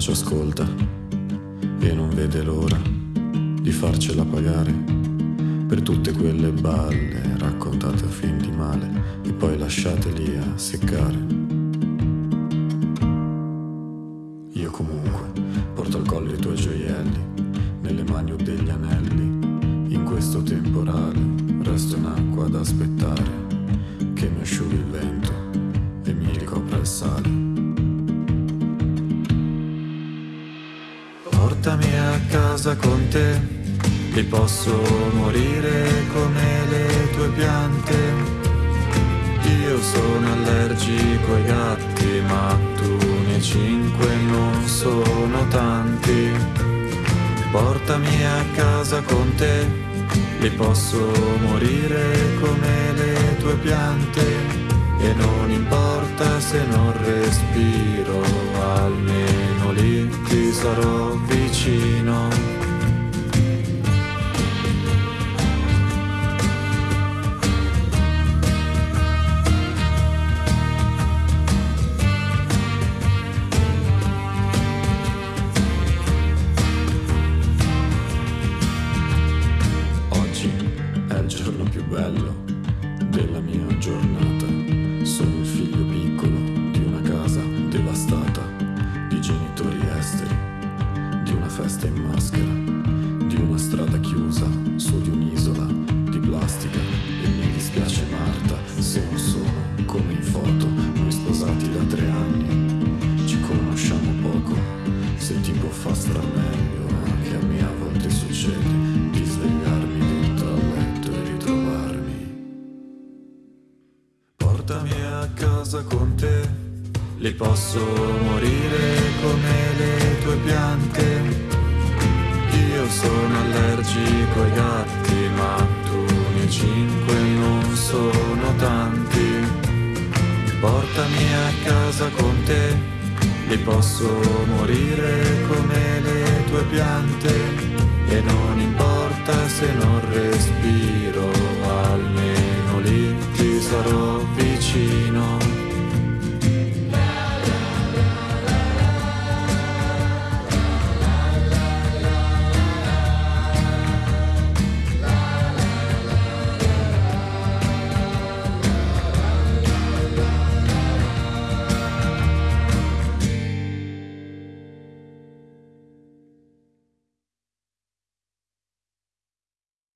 ci ascolta e non vede l'ora di farcela pagare per tutte quelle balle raccontate a fin di male e poi lasciate lì a seccare. Io comunque porto al collo i tuoi gioielli, nelle mani ho degli anelli, in questo temporale resto in acqua ad aspettare che mi asciughi il vento e mi ricopra il sale. Portami a casa con te, lì posso morire come le tue piante. Io sono allergico ai gatti, ma tu ne cinque non sono tanti. Portami a casa con te, lì posso morire come le tue piante. E non importa se non respiro, almeno lì ti sarò vicino. Oggi è il giorno più bello maschera, di una strada chiusa su di un'isola di plastica. E mi dispiace Marta se non sono come in foto, noi sposati da tre anni. Ci conosciamo poco, se ti può far star meglio, anche a me a volte succede di svegliarmi dentro al letto e ritrovarmi. Portami a casa con te, lì posso morire ai gatti, ne cinque non sono tanti. Portami a casa con te, lì posso morire come le tue piante. E non